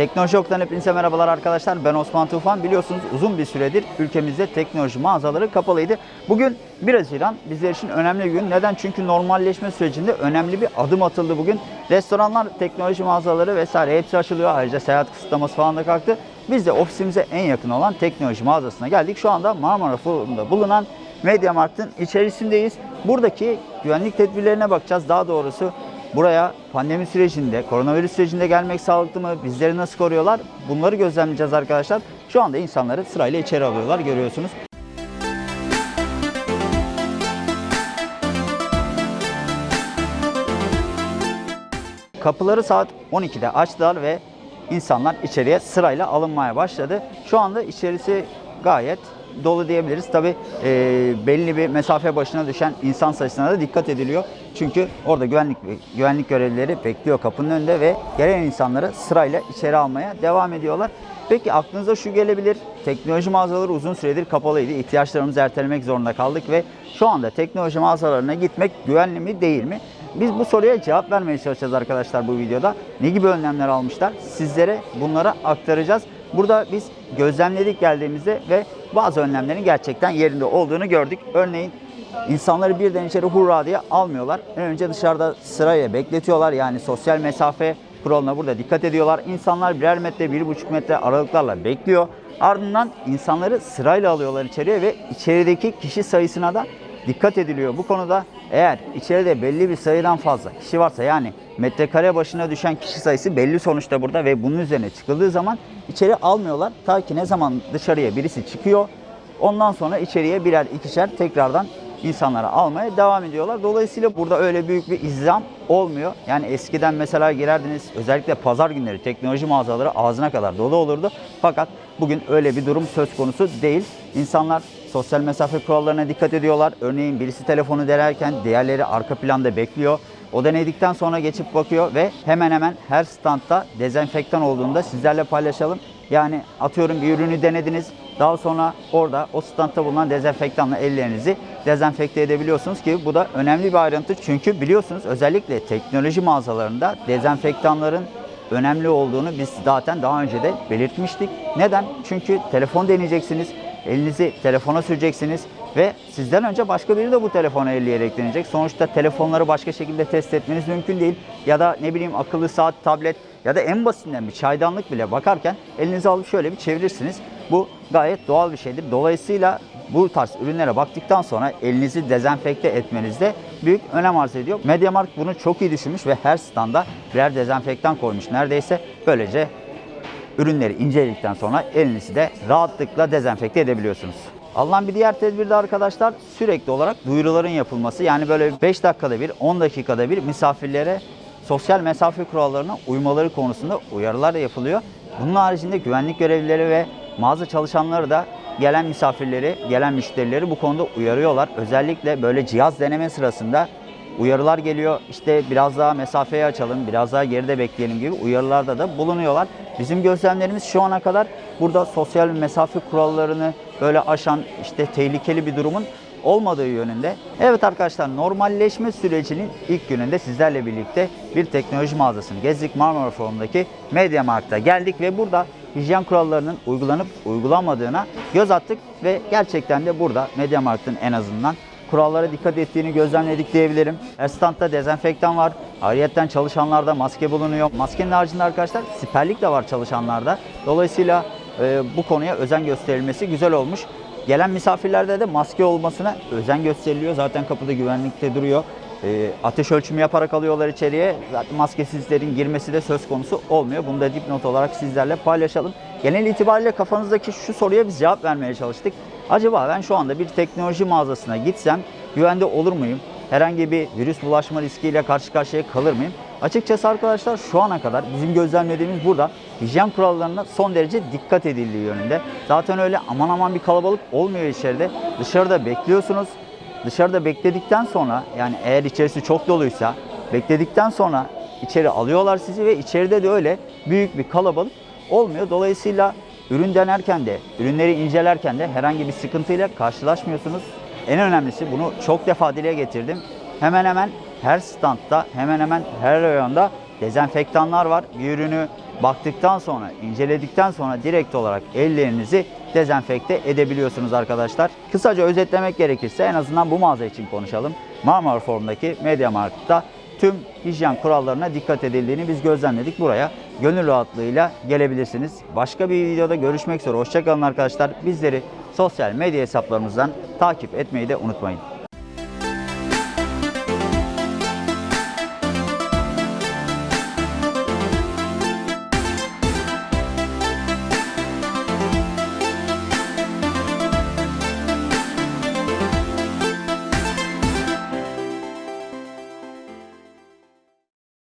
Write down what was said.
Teknoloji Ok'tan hepinize merhabalar arkadaşlar. Ben Osman Tufan. Biliyorsunuz uzun bir süredir ülkemizde teknoloji mağazaları kapalıydı. Bugün 1 Haziran bizler için önemli bir gün. Neden? Çünkü normalleşme sürecinde önemli bir adım atıldı bugün. Restoranlar, teknoloji mağazaları vesaire hepsi açılıyor. Ayrıca seyahat kısıtlaması falan da kalktı. Biz de ofisimize en yakın olan teknoloji mağazasına geldik. Şu anda Marmara Forum'da bulunan MediaMarkt'ın içerisindeyiz. Buradaki güvenlik tedbirlerine bakacağız. Daha doğrusu buraya pandemi sürecinde, koronavirüs sürecinde gelmek sağlıklı mı? Bizleri nasıl koruyorlar? Bunları gözlemleyeceğiz arkadaşlar. Şu anda insanları sırayla içeri alıyorlar görüyorsunuz. Kapıları saat 12'de açtılar ve insanlar içeriye sırayla alınmaya başladı. Şu anda içerisi gayet dolu diyebiliriz. Tabi belli bir mesafe başına düşen insan sayısına da dikkat ediliyor. Çünkü orada güvenlik güvenlik görevlileri bekliyor kapının önünde ve gelen insanları sırayla içeri almaya devam ediyorlar. Peki aklınıza şu gelebilir. Teknoloji mağazaları uzun süredir kapalıydı. İhtiyaçlarımızı ertelemek zorunda kaldık ve şu anda teknoloji mağazalarına gitmek güvenli mi değil mi? Biz bu soruya cevap vermeye çalışacağız arkadaşlar bu videoda. Ne gibi önlemler almışlar? Sizlere bunları aktaracağız. Burada biz gözlemledik geldiğimizde ve bazı önlemlerin gerçekten yerinde olduğunu gördük. Örneğin insanları birden içeri hurra diye almıyorlar. Önce dışarıda sıraya bekletiyorlar. Yani sosyal mesafe kuralına burada dikkat ediyorlar. İnsanlar birer metre, bir buçuk metre aralıklarla bekliyor. Ardından insanları sırayla alıyorlar içeriye ve içerideki kişi sayısına da dikkat ediliyor. Bu konuda eğer içeride belli bir sayıdan fazla kişi varsa yani metrekare başına düşen kişi sayısı belli sonuçta burada ve bunun üzerine çıkıldığı zaman içeri almıyorlar. Ta ki ne zaman dışarıya birisi çıkıyor ondan sonra içeriye birer ikişer tekrardan insanları almaya devam ediyorlar. Dolayısıyla burada öyle büyük bir izdiham olmuyor. Yani eskiden mesela girerdiniz özellikle pazar günleri teknoloji mağazaları ağzına kadar dolu olurdu. Fakat bugün öyle bir durum söz konusu değil. İnsanlar sosyal mesafe kurallarına dikkat ediyorlar. Örneğin birisi telefonu denerken diğerleri arka planda bekliyor. O denedikten sonra geçip bakıyor ve hemen hemen her standta dezenfektan olduğunu da sizlerle paylaşalım. Yani atıyorum bir ürünü denediniz. Daha sonra orada o standta bulunan dezenfektanla ellerinizi dezenfekte edebiliyorsunuz ki bu da önemli bir ayrıntı. Çünkü biliyorsunuz özellikle teknoloji mağazalarında dezenfektanların önemli olduğunu biz zaten daha önce de belirtmiştik. Neden? Çünkü telefon deneyeceksiniz, elinizi telefona süreceksiniz ve sizden önce başka biri de bu telefona elleyerek deneyecek. Sonuçta telefonları başka şekilde test etmeniz mümkün değil. Ya da ne bileyim akıllı saat, tablet ya da en basitinden bir çaydanlık bile bakarken elinizi alıp şöyle bir çevirirsiniz. Bu gayet doğal bir şeydir. Dolayısıyla bu tarz ürünlere baktıktan sonra elinizi dezenfekte etmenizde büyük önem arz ediyor. MediaMarkt bunu çok iyi düşünmüş ve her standa birer dezenfektan koymuş neredeyse. Böylece ürünleri inceledikten sonra elinizi de rahatlıkla dezenfekte edebiliyorsunuz. Alınan bir diğer tedbir de arkadaşlar sürekli olarak duyuruların yapılması. Yani böyle 5 dakikada bir, 10 dakikada bir misafirlere sosyal mesafe kurallarına uymaları konusunda uyarılar yapılıyor. Bunun haricinde güvenlik görevlileri ve mağaza çalışanları da gelen misafirleri, gelen müşterileri bu konuda uyarıyorlar. Özellikle böyle cihaz deneme sırasında uyarılar geliyor. İşte biraz daha mesafeyi açalım, biraz daha geride bekleyelim gibi uyarılarda da bulunuyorlar. Bizim gözlemlerimiz şu ana kadar burada sosyal mesafe kurallarını böyle aşan işte tehlikeli bir durumun olmadığı yönünde. Evet arkadaşlar normalleşme sürecinin ilk gününde sizlerle birlikte bir teknoloji mağazasını gezdik. Marmara Forum'daki MediaMarkt'a geldik ve burada hijyen kurallarının uygulanıp uygulanmadığına göz attık ve gerçekten de burada MediaMarkt'ın en azından kurallara dikkat ettiğini gözlemledik diyebilirim. Her standta dezenfektan var. Ayrıyeten çalışanlarda maske bulunuyor. Maskenin haricinde arkadaşlar siperlik de var çalışanlarda. Dolayısıyla e, bu konuya özen gösterilmesi güzel olmuş. Gelen misafirlerde de maske olmasına özen gösteriliyor. Zaten kapıda güvenlikte duruyor. E, ateş ölçümü yaparak alıyorlar içeriye. Zaten maskesizlerin girmesi de söz konusu olmuyor. Bunu da dipnot olarak sizlerle paylaşalım. Genel itibariyle kafanızdaki şu soruya biz cevap vermeye çalıştık. Acaba ben şu anda bir teknoloji mağazasına gitsem güvende olur muyum? Herhangi bir virüs bulaşma riskiyle karşı karşıya kalır mıyım? Açıkçası arkadaşlar şu ana kadar bizim gözlemlediğimiz burada hijyen kurallarına son derece dikkat edildiği yönünde. Zaten öyle aman aman bir kalabalık olmuyor içeride. Dışarıda bekliyorsunuz. Dışarıda bekledikten sonra yani eğer içerisi çok doluysa bekledikten sonra içeri alıyorlar sizi ve içeride de öyle büyük bir kalabalık olmuyor. Dolayısıyla ürün denerken de, ürünleri incelerken de herhangi bir sıkıntıyla karşılaşmıyorsunuz. En önemlisi bunu çok defa dile getirdim. Hemen hemen her standta, hemen hemen her reyonda dezenfektanlar var. Bir ürünü baktıktan sonra, inceledikten sonra direkt olarak ellerinizi dezenfekte edebiliyorsunuz arkadaşlar. Kısaca özetlemek gerekirse en azından bu mağaza için konuşalım. Marmara Forum'daki Media Markt'ta tüm hijyen kurallarına dikkat edildiğini biz gözlemledik. Buraya gönül rahatlığıyla gelebilirsiniz. Başka bir videoda görüşmek üzere. Hoşçakalın arkadaşlar. Bizleri sosyal medya hesaplarımızdan takip etmeyi de unutmayın.